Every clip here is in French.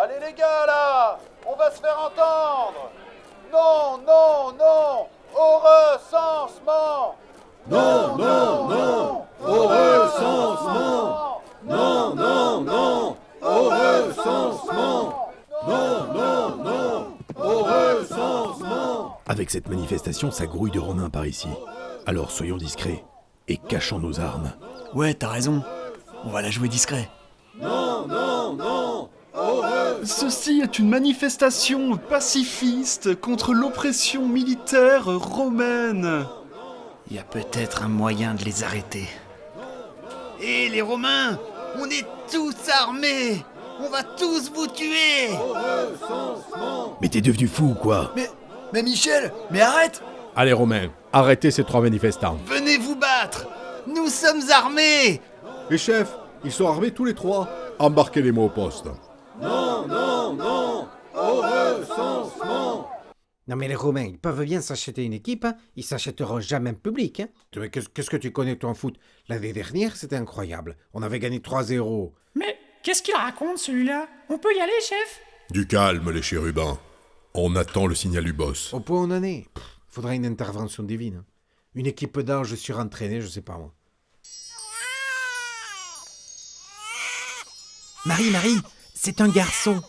Allez les gars là On va se faire entendre Non, non, non Au recensement Non, non, non Au recensement Non, non, non Au recensement Non, non, non Au recensement Avec cette manifestation, ça grouille de Romains par ici. Alors soyons discrets et cachons nos armes. Ouais, t'as raison. On va la jouer discret. Non, non, non Au recensement Ceci est une manifestation pacifiste contre l'oppression militaire romaine. Il y a peut-être un moyen de les arrêter. Hé les Romains On est tous armés On va tous vous tuer Mais t'es devenu fou ou quoi? Mais. Mais Michel Mais arrête Allez Romain, arrêtez ces trois manifestants. Venez vous battre Nous sommes armés Les chefs, ils sont armés tous les trois. Embarquez les mots au poste. Non, non, non Au recensement Non mais les Romains, ils peuvent bien s'acheter une équipe, hein. ils s'achèteront jamais en public. Hein. Mais qu'est-ce qu'est-ce que tu connais toi en foot? L'année dernière, c'était incroyable. On avait gagné 3-0. Mais qu'est-ce qu'il raconte celui-là? On peut y aller, chef? Du calme les chérubins. On attend le signal du boss. Au point où on en est, pff, faudrait une intervention divine. hein. Une équipe d'anges surentraînés, je sais pas moi. Marie, Marie, c'est un garçon.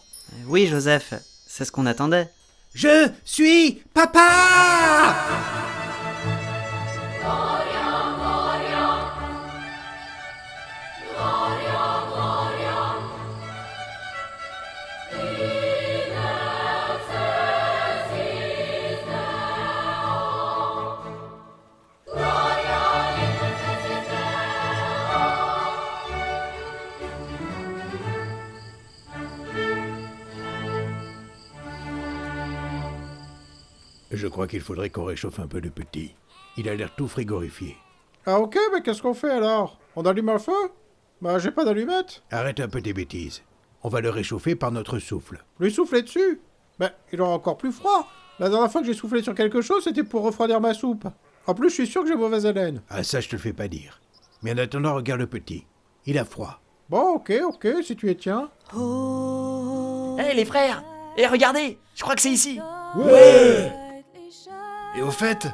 Oui, Joseph, c'est ce qu'on attendait. Je suis papa Je crois qu'il faudrait qu'on réchauffe un peu le petit. Il a l'air tout frigorifié. Ah ok, mais qu'est-ce qu'on fait alors? On allume un feu? Bah j'ai pas d'allumette. Arrête un peu tes bêtises. On va le réchauffer par notre souffle. Lui souffler dessus? Ben, il aura encore plus froid. La dernière fois que j'ai soufflé sur quelque chose, c'était pour refroidir ma soupe. En plus, je suis sûr que j'ai mauvaise haleine. Ah ça, je te le fais pas dire. Mais en attendant, regarde le petit. Il a froid. Bon, ok, ok, si tu y tiens. Hé les frères Hé regardez Je crois que c'est ici Et au fait,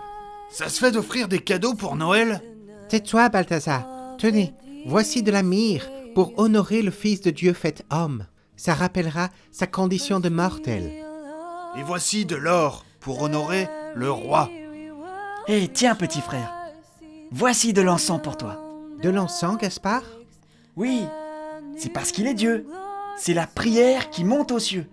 ça se fait d'offrir des cadeaux pour Noël Tais-toi, Balthazar. Tenez, voici de la myrrhe pour honorer le Fils de Dieu fait homme. Ça rappellera sa condition de mortel. Et voici de l'or pour honorer le roi. Hé tiens petit frère Voici de l'encens pour toi. De l'encens, Gaspard? Oui, c'est parce qu'il est Dieu. C'est la prière qui monte aux cieux.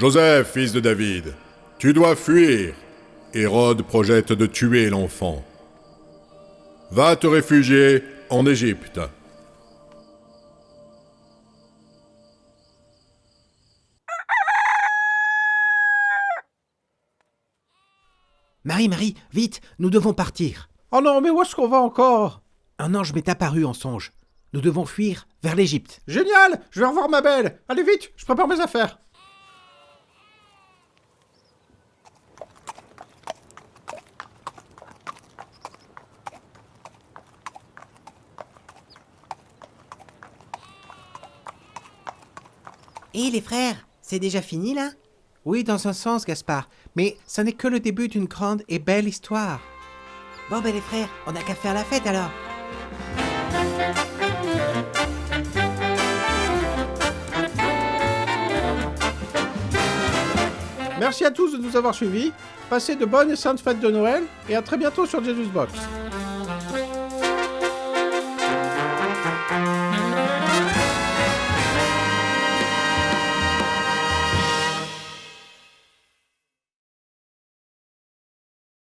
Joseph, fils de David, tu dois fuir. Hérode projette de tuer l'enfant. Va te réfugier en Égypte. Marie, Marie, vite, nous devons partir. Oh non, mais où est-ce qu'on va encore? Un ange m'est apparu en songe. Nous devons fuir vers l'Égypte. Génial Je vais revoir ma belle Allez vite, je prépare mes affaires. Et les frères, c'est déjà fini là? Oui, dans un sens, Gaspard, mais ça n'est que le début d'une grande et belle histoire. Bon ben les frères, on n'a qu'à faire la fête alors. Merci à tous de nous avoir suivis. Passez de bonnes et saintes fêtes de Noël et à très bientôt sur Jesus Box.